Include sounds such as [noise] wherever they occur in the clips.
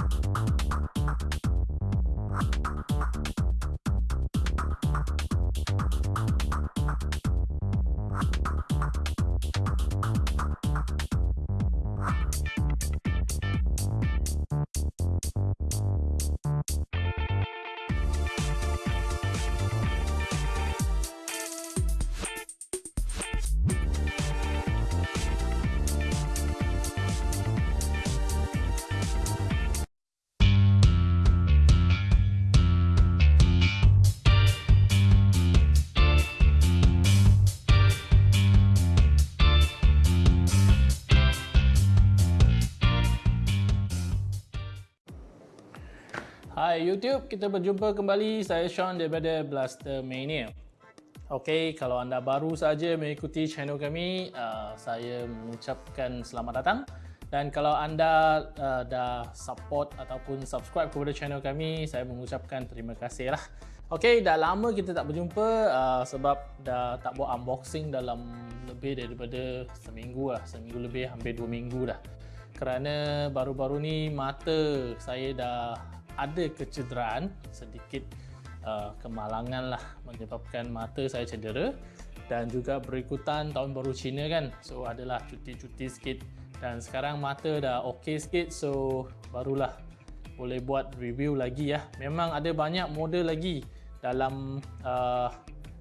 you Hai YouTube, kita berjumpa kembali. Saya Sean daripada Blaster Mania. Okey, kalau anda baru saja mengikuti channel kami, uh, saya mengucapkan selamat datang. Dan kalau anda uh, dah support ataupun subscribe kepada channel kami, saya mengucapkan terima kasih lah. Okey, dah lama kita tak berjumpa uh, sebab dah tak buat unboxing dalam lebih daripada seminggu lah. Seminggu lebih, hampir dua minggu dah. Kerana baru-baru ni mata saya dah ada kecederaan sedikit uh, kemalangan lah menyebabkan mata saya cedera dan juga berikutan tahun baru Cina kan. So adalah cuti-cuti sikit dan sekarang mata dah okey sikit so barulah boleh buat review lagi ya. Memang ada banyak model lagi dalam uh,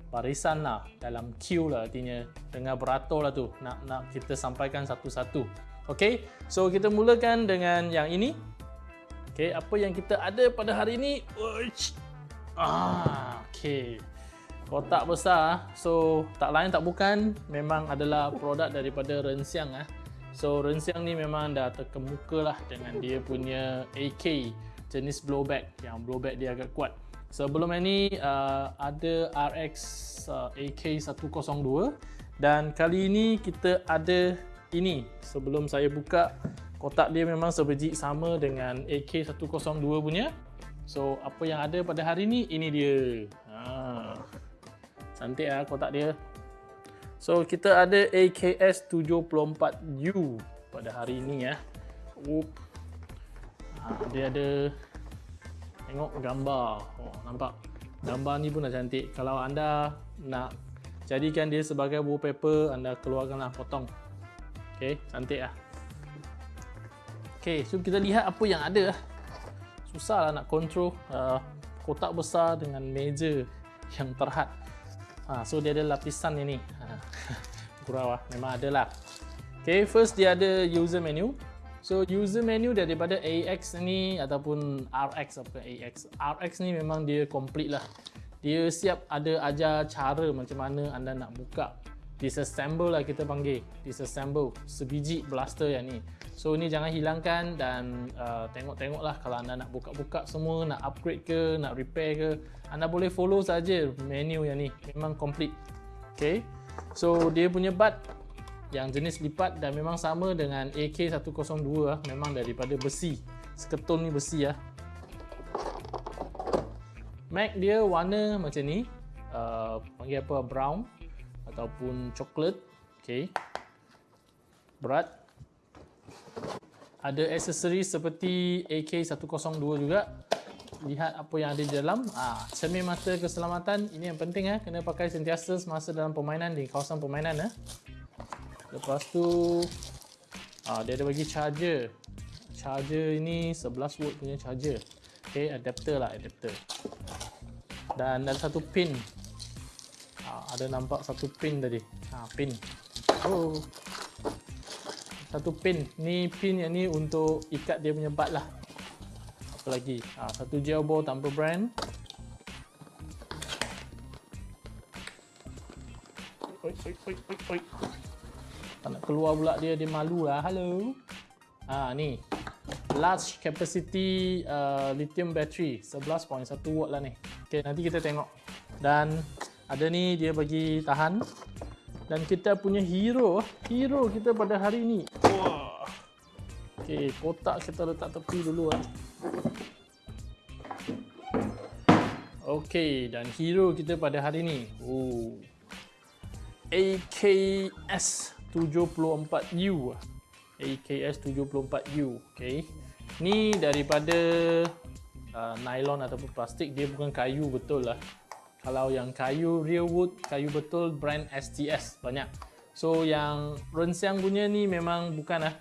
barisan lah dalam queue lah artinya. Tengah beratur lah tu nak nak kita sampaikan satu-satu. Ok so kita mulakan dengan yang ini Okey, apa yang kita ada pada hari ini? Ah, okey. Kotak besar. So, tak lain tak bukan memang adalah produk daripada Rensiang ah. So, Rensiang ni memang dah terkemuka lah dengan dia punya AK jenis blowback yang blowback dia agak kuat. Sebelum ini uh, ada RX uh, AK102 dan kali ini kita ada ini sebelum saya buka kotak dia memang sebiji sama dengan AK102 punya. So apa yang ada pada hari ni ini dia. Ha. cantik lah kotak dia. So kita ada AKS74U pada hari ini ya Oop. Ha, dia ada tengok gambar. Oh, nampak? Gambar ni pun dah cantik. Kalau anda nak jadikan dia sebagai wallpaper anda keluarkanlah potong. Ok cantik lah Okay, so kita lihat apa yang ada. Lah nak control uh, kotak besar dengan meja yang terhad. Ha, so dia ada lapisan ini. Ha, [laughs] Kurang lah, memang ada lah. Okay, first dia ada user menu. So user menu daripada AX ni ataupun RX apa AX. RX ni memang dia complete lah. Dia siap ada ajar cara macam mana anda nak buka disassemble lah kita panggil. Disassemble. Sebiji blaster yang ni. So ni jangan hilangkan dan uh, tengok-tengok lah kalau anda nak buka-buka semua nak upgrade ke nak repair ke. Anda boleh follow saja menu yang ni. Memang complete. Ok so dia punya bud yang jenis lipat dan memang sama dengan AK102 lah. Memang daripada besi. Seketun ni besi lah. Mag dia warna macam ni. Uh, panggil apa? Brown ataupun coklat. Okey. Berat. Ada aksesori seperti AK102 juga. Lihat apa yang ada di dalam. Ah cermin mata keselamatan. Ini yang penting eh. Kena pakai sentiasa semasa dalam permainan di kawasan permainan eh. Lepas tu ah dia ada bagi charger. Charger ini 11 volt punya charger. Okey adapter lah adapter. Dan ada satu pin ada nampak satu pin tadi. Ha, pin. Oh. Satu pin. Ni pin yang ni untuk ikat dia punya bat lah. Apa lagi? Ha, satu gel ball tanpa brand. Oi, oi, oi, oi, oi. Tak nak keluar pula dia, dia malu lah. Hello. Ha, ni. Large capacity uh, lithium battery. 11.1 watt lah ni. Okay, nanti kita tengok. Dan ada ni dia bagi tahan. Dan kita punya hero hero kita pada hari ni. Wah okey kotak kita letak tepi dulu ah okey dan hero kita pada hari ni. Oh. AKS 74U AKS 74U okey. Ni daripada uh, nylon ataupun plastik, dia bukan kayu betul lah. Kalau yang kayu real wood, kayu betul brand STS banyak. So yang rensiang punya ni memang bukan lah.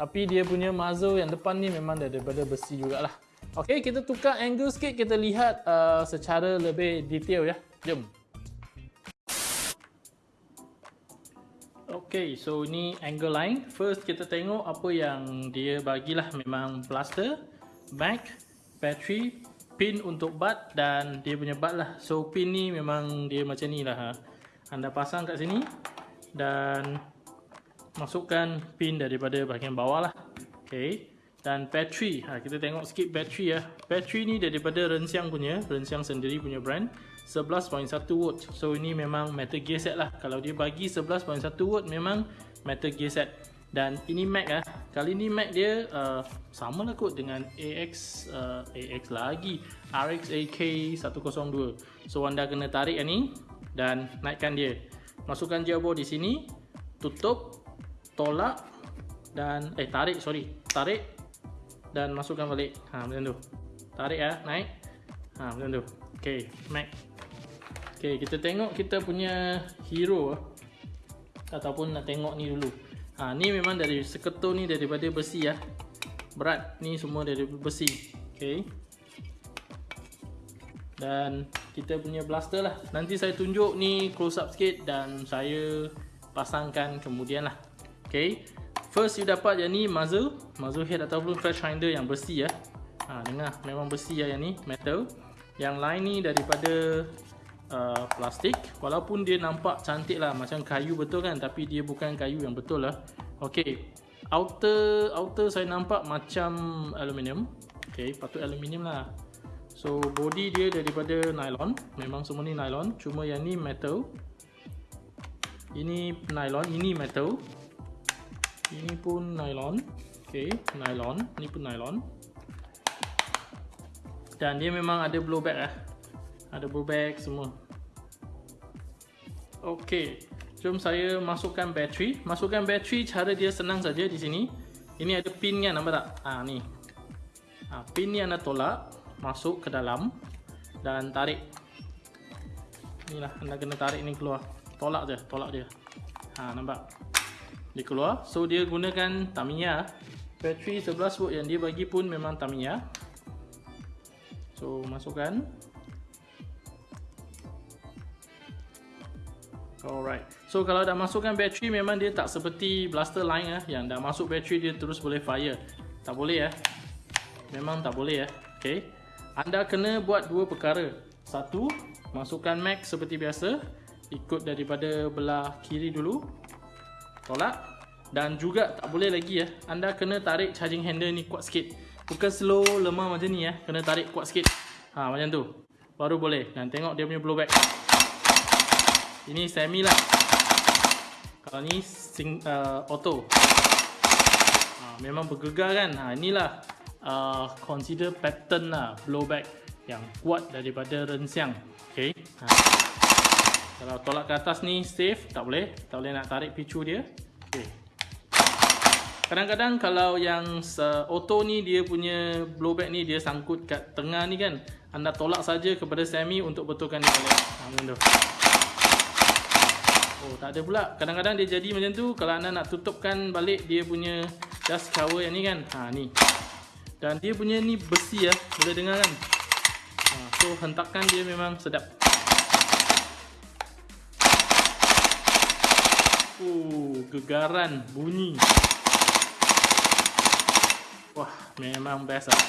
Tapi dia punya muzzle yang depan ni memang daripada besi jugalah. Okey, kita tukar angle sikit, kita lihat uh, secara lebih detail ya. Jom. Okay, so ni angle line. First kita tengok apa yang dia bagilah memang plaster, mag, battery, pin untuk bat dan dia punya bat lah. So pin ni memang dia macam ni lah. Ha. Anda pasang kat sini dan masukkan pin daripada bahagian bawah lah. Okay. Dan battery, ha, kita tengok sikit battery ya. Battery ni daripada Rensiang punya, Rensiang sendiri punya brand. 11.1 watt. So ini memang metal gear set lah. Kalau dia bagi 11.1 watt memang metal gear set. Dan ini Mac lah. Kali ni Mac dia uh, sama lah kot dengan AX uh, AX lagi. RX AK 102. So anda kena tarik yang ni dan naikkan dia. Masukkan gearbox di sini. Tutup. Tolak. Dan eh tarik sorry. Tarik. Dan masukkan balik. Ha macam tu. Tarik ya. Naik. Ha macam tu. Okay. Mac. Okay, kita tengok kita punya hero ataupun nak tengok ni dulu. Ha, ni memang dari seketul ni daripada besi ya. Berat ni semua dari besi. Okay. Dan kita punya blaster lah. Nanti saya tunjuk ni close up sikit dan saya pasangkan kemudian lah. Okay. First you dapat yang ni muzzle, muzzle head ataupun flash finder yang besi ya. Ha, dengar memang besi ya yang ni metal. Yang lain ni daripada uh, plastik. Walaupun dia nampak cantik lah macam kayu betul kan tapi dia bukan kayu yang betul lah. Ok outer outer saya nampak macam aluminium. Ok patut aluminium lah. So body dia daripada nylon. Memang semua ni nylon cuma yang ni metal. Ini nylon ini metal. Ini pun nylon. Ok nylon. Ni pun nylon. Dan dia memang ada blowback lah ada bag semua Okey, jom saya masukkan bateri. Masukkan bateri cara dia senang saja di sini. Ini ada pin kan nampak tak? Ah ni. Ha, pin ni anda tolak masuk ke dalam dan tarik. Inilah anda kena tarik ni keluar. Tolak je, tolak dia. Ha nampak? Dia keluar. So dia gunakan Tamiya. Bateri 11 volt yang dia bagi pun memang Tamiya. So masukkan. Alright. So kalau dah masukkan bateri memang dia tak seperti blaster lain ah yang dah masuk bateri dia terus boleh fire. Tak boleh ya. Memang tak boleh ya. Okay. Anda kena buat dua perkara. Satu, masukkan mag seperti biasa. Ikut daripada belah kiri dulu. Tolak. Dan juga tak boleh lagi ya. Anda kena tarik charging handle ni kuat sikit. Bukan slow lemah macam ni ya. Kena tarik kuat sikit. Ha macam tu. Baru boleh. Dan tengok dia punya blowback. Ini semi lah. Kalau ni sing, uh, auto. Ha, memang bergegar kan. Ha, inilah uh, consider pattern lah blowback yang kuat daripada rensiang. Okay. Ha. Kalau tolak ke atas ni safe, tak boleh. Tak boleh nak tarik picu dia. Okay. Kadang-kadang kalau yang auto ni dia punya blowback ni dia sangkut kat tengah ni kan. Anda tolak saja kepada semi untuk betulkan dia. Ha. Oh tak ada pula. Kadang-kadang dia jadi macam tu Kalau anda nak tutupkan balik Dia punya dust cover yang ni kan? Ha ni. Dan dia punya ni besi ya Boleh dengar kan? Ha, So hentakan dia memang sedap. Oh gegaran bunyi. Wah memang best lah.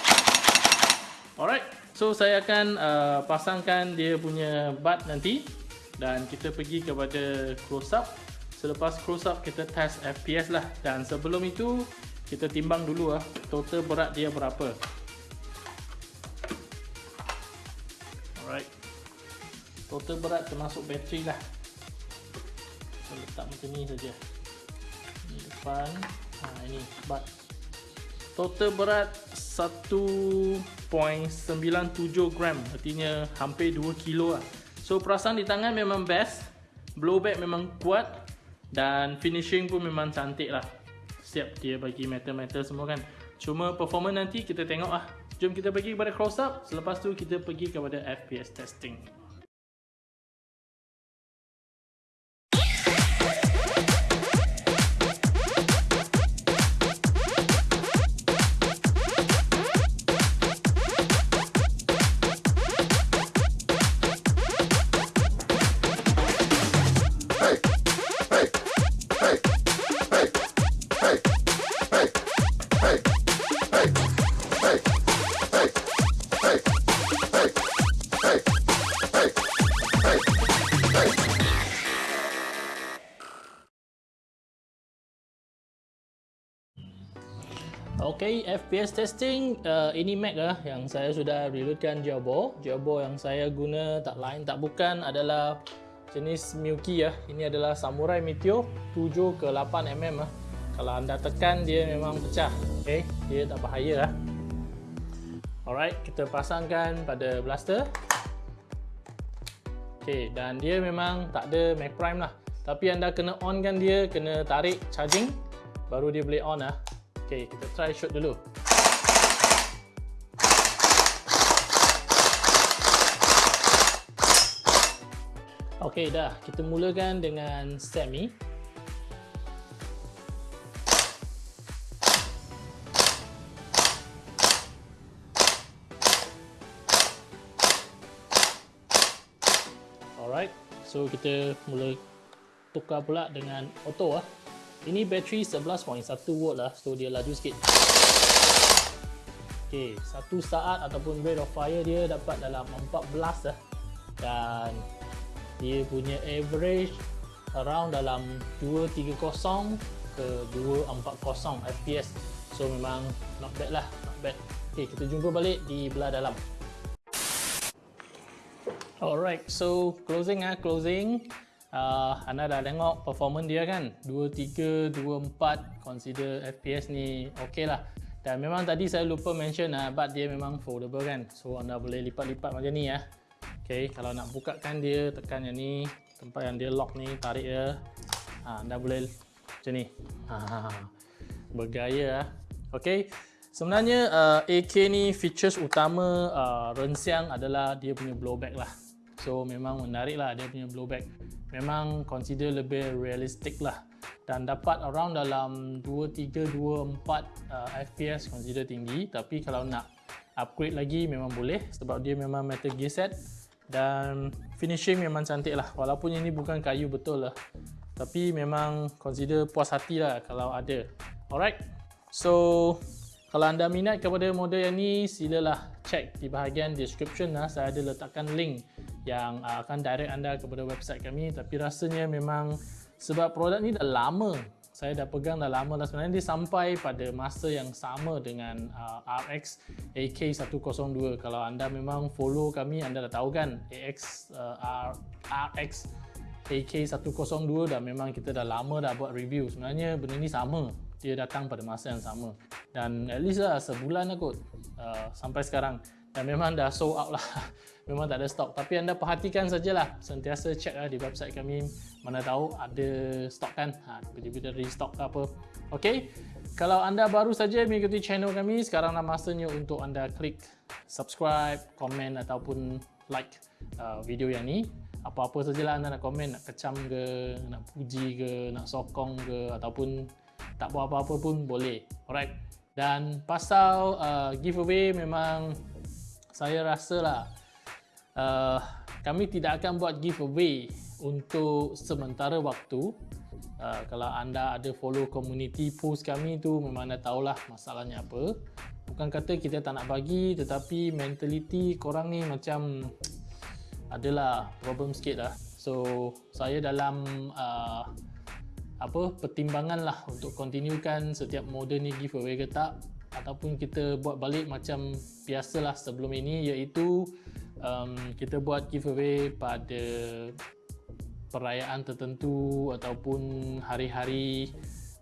Alright So saya akan uh, pasangkan dia punya bat nanti dan kita pergi kepada close up. Selepas close up kita test FPS lah. Dan sebelum itu kita timbang dulu lah total berat dia berapa? Alright. Total berat termasuk bateri lah. Kita letak macam ni saja. Ni depan. Ha, ini. Bat total berat 1.97 gram. Artinya hampir 2 kilo lah So perasaan di tangan memang best Blowback memang kuat Dan finishing pun memang cantik lah Siap dia bagi metal-metal semua kan Cuma performance nanti kita tengok lah. Jom kita pergi kepada close up. Selepas tu kita pergi kepada FPS testing. Okay, FPS testing uh, ini Mac lah yang saya sudah reloadkan Jawbo. Jawbo yang saya guna tak lain tak bukan adalah jenis Miyuki ya. Ini adalah Samurai Meteor 7 ke 8 mm lah. Kalau anda tekan dia memang pecah. Okay, dia tak bahaya lah. Alright, kita pasangkan pada blaster. Okay, dan dia memang tak ada Mac Prime lah. Tapi anda kena on kan dia, kena tarik charging baru dia boleh on lah. Okay, kita try shoot dulu. Okay, dah. Kita mulakan dengan semi. Alright, so kita mula tukar pula dengan auto lah. Ini bateri 11.1 volt lah So dia laju sikit. Ok Satu saat ataupun rate of fire dia dapat dalam 14 lah. Dan Dia punya average Around dalam 230 ke 240 FPS So memang not bad lah Not bad. Ok kita jumpa balik di belah dalam. Alright so closing ah closing uh, anda dah tengok performance dia kan? 23, 24 consider FPS ni ok lah. Dan memang tadi saya lupa mention uh, but dia memang foldable kan? So anda boleh lipat-lipat macam ni ya. Ok kalau nak buka kan dia tekan yang ni. Tempat yang dia lock ni tarik ya uh, anda boleh macam ni. Bergaya lah ok sebenarnya uh, AK ni features utama uh, Rensiang adalah dia punya blowback lah so memang menarik lah dia punya blowback. Memang consider lebih realistik lah. Dan dapat around dalam 2, 3, 2, 4 uh, FPS consider tinggi. Tapi kalau nak upgrade lagi memang boleh. Sebab dia memang metal gear set. Dan finishing memang cantik lah. Walaupun ini bukan kayu betul lah. Tapi memang consider puas hati lah kalau ada. Alright. So kalau anda minat kepada model yang ni silalah check di bahagian description. Lah saya ada letakkan link yang uh, akan direct anda kepada website kami. Tapi rasanya memang sebab produk ni dah lama saya dah pegang dah lama dah sebenarnya. Dia sampai pada masa yang sama dengan uh, RX AK102 kalau anda memang follow kami anda dah tahu kan AX RX AK102 dah memang kita dah lama dah buat review. Sebenarnya benda ni sama dia datang pada masa yang sama. Dan at least lah sebulan lah kot uh, sampai sekarang. Dan memang dah sold out lah. [laughs] Memang tak ada stok tapi anda perhatikan sajalah. Sentiasa check lah di website kami. Mana tahu ada stok kan? Ha, tiba-tiba dari stok ke apa. Ok kalau anda baru saja mengikuti channel kami sekarang dah masanya untuk anda klik subscribe komen ataupun like uh, video yang ni. Apa-apa sajalah anda nak komen nak kecam ke nak puji ke nak sokong ke ataupun tak buat apa-apa pun boleh alright dan pasal uh, giveaway memang saya rasa lah uh, kami tidak akan buat giveaway untuk sementara waktu. Uh, kalau anda ada follow community post kami tu memang anda tahulah masalahnya apa. Bukan kata kita tak nak bagi tetapi mentality korang ni macam adalah problem sikit lah. So saya dalam uh, apa pertimbangan lah untuk continuekan setiap model ni giveaway ke tak. Ataupun kita buat balik macam biasalah sebelum ini iaitu um, kita buat giveaway pada perayaan tertentu ataupun hari-hari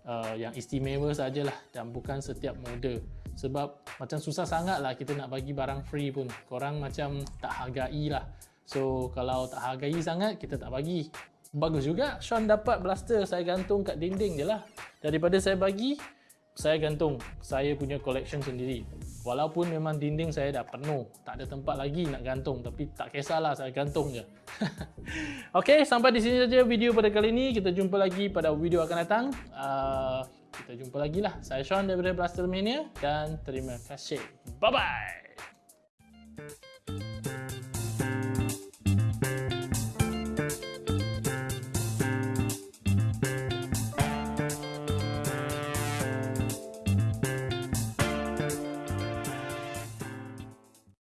uh, yang istimewa sajalah dan bukan setiap model sebab macam susah sangat lah kita nak bagi barang free pun. Korang macam tak hargai lah. So kalau tak hargai sangat kita tak bagi bagus juga Sean dapat blaster saya gantung kat dinding je lah daripada saya bagi saya gantung saya punya collection sendiri. Walaupun memang dinding saya dah penuh, tak ada tempat lagi nak gantung tapi tak kisahlah saya gantung je. [laughs] Okey, sampai di sini saja video pada kali ini. Kita jumpa lagi pada video akan datang. Uh, kita jumpa lagi lah. Saya Sean daripada Blaster Mania dan terima kasih. Bye bye.